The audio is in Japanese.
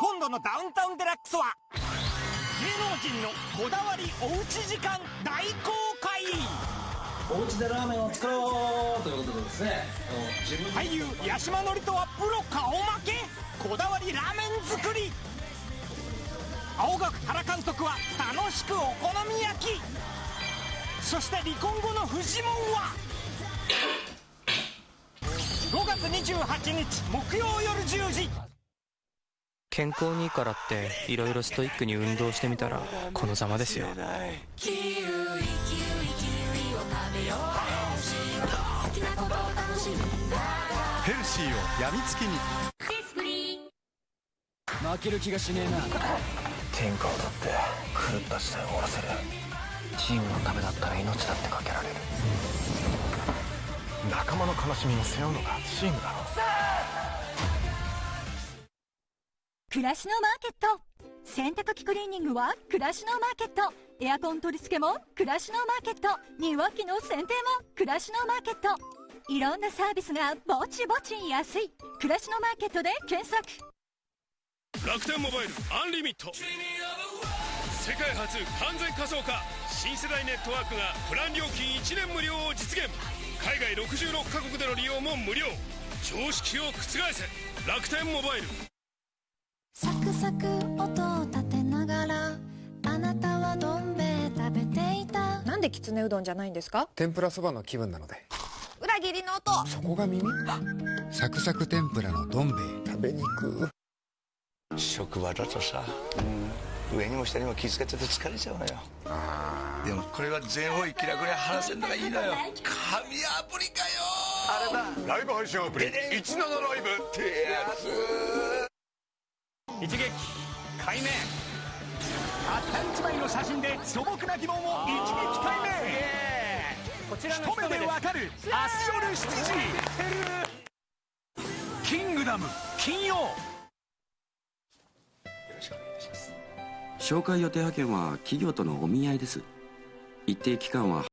今度のダウンタウンデラックスは芸能人のこだわりおうち時間大公開。お家でラーメンを作ろう。ということでですね。俳優八嶋智人はプロ顔負け？こだわりラーメン作り。青学原監督は楽しくお好み焼き。そして離婚後のフジモンは？5月28日木曜夜10時健康にいいからっていろいろストイックに運動してみたらこのざまですよ。キウイキウイキウイを食べよう好きなことを楽しんだヘルシーをやみつきに。負ける気がしねえな。天下を取って狂った時代を終わらせる。チームのためだったら命だってかけられる。仲間の悲しみを背負うのがチームだ。ろ暮らしのマーケット。洗濯機クリーニングは暮らしのマーケット。エアコン取り付けも暮らしのマーケット。庭木の剪定も暮らしのマーケット。いろんなサービスがぼちぼち安い。暮らしのマーケットで検索。楽天モバイルアンリミット。世界初完全仮想化。新世代ネットワークがプラン料金1年無料を実現。海外66カ国での利用も無料。常識を覆せ。楽天モバイル。サクサク音を立てながらあなたはどん兵衛食べていた？なんできつねうどんじゃないんですか？天ぷらそばの気分なので。裏切りの音！そこが耳？サクサク天ぷらのどん兵衛食べにく。職場だとさ、うん、上にも下にも気付けてて疲れちゃうのよ。でもこれは全方位気楽に話せるのがいいのよ。神アプリかよ！あれだ。ライブ配信アプリ。17ライブ。ってやつ一撃解明。たった一枚の写真で素朴な疑問を一撃解明。こちらの一目でわかる。明日夜7時キングダム金曜。紹介予定派遣は企業とのお見合いです。一定期間は